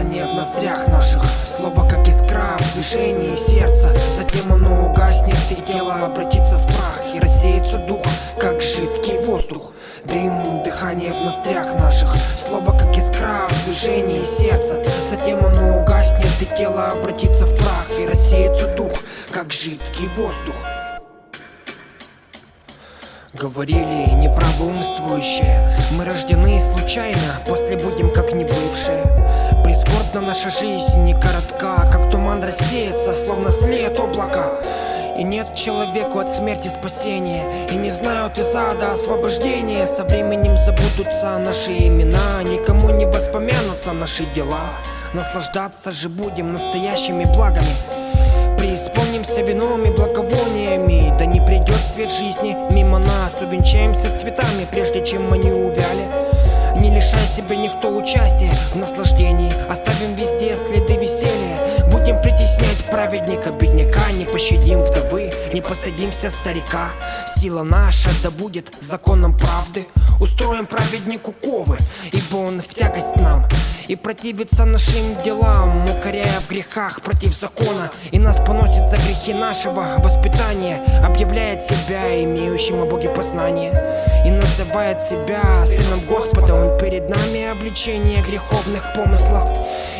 дыхание в ноздрях наших. Слово как искра в движении сердца. Затем оно угаснет и тело обратится в прах И рассеется дух, как жидкий воздух. Дым, дыхание в ноздрях наших. Слово как искра в движении сердца. Затем оно угаснет и тело обратится в прах И рассеется дух, как жидкий воздух. Говорили неправоумствующие Мы рождены случайно, после будем как не бывшие Прискорбна наша жизнь не коротка Как туман рассеется, словно след облака. И нет человеку от смерти спасения И не знают из ада освобождения. Со временем забудутся наши имена Никому не воспомянутся наши дела. Наслаждаться же будем настоящими благами Преисполнимся вином и благовониями. Да не придет цвет жизни. Мимо нас Увенчаемся цветами, прежде чем они увяли. Не лишай себя никто участия в наслаждении. Оставим везде следы веселья. Будем притеснять праведника, бедняка Не пощадим вдовы, не постыдимся старика. Сила наша да будет законом правды Устроим праведнику ковы, ибо он в тягость нам. И противится нашим делам, укоряя в грехах против закона. И нас поносит за грехи нашего воспитания Объявляет себя имеющим о Боге познание. И называет себя сыном Господа. Он перед нами обличение греховных помыслов.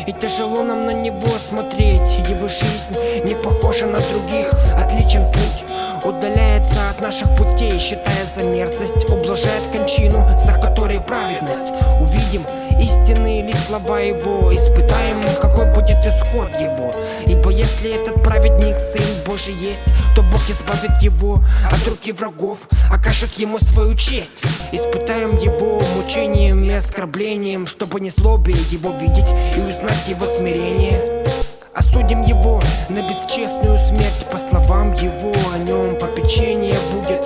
И тяжело нам на него смотреть. Его жизнь не похожа на других, отличен путь Удаляется от наших путей, считая за мерзость. Ублажает кончину, за которой праведность. Увидим истинные ли слова его Испытаем, какой будет исход его. Ибо если этот праведник Сын Божий есть То Бог избавит его от руки врагов Окажет ему свою честь. Испытаем его мучением и оскорблением Чтобы не злобе его видеть и узнать его смирение. Осудим его на бесчестную смерть По словам его попечение будет.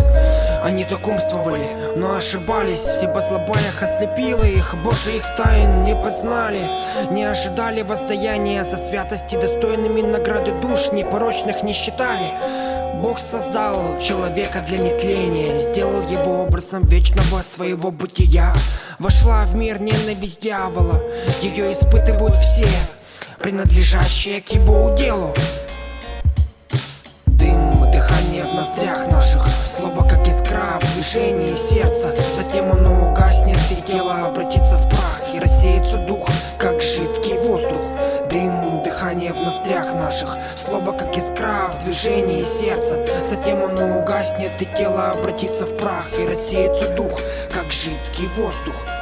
Они так умствовали, но ошибались. Ибо злоба их ослепила их Божьих тайн не познали. Не ожидали воздаяния за святости Достойными награды душ непорочных не считали. Бог создал человека для нетления Сделал его образом вечного своего бытия. Вошла в мир ненависть дьявола Ее испытывают все Принадлежащие к его уделу ноздрях наших. Слово как искра в движении сердца. Затем оно угаснет и тело обратится в прах И рассеется дух, как жидкий воздух. Дым, дыхание в ноздрях наших. Слово как искра в движении сердца. Затем оно угаснет и тело обратится в прах И рассеется дух, как жидкий воздух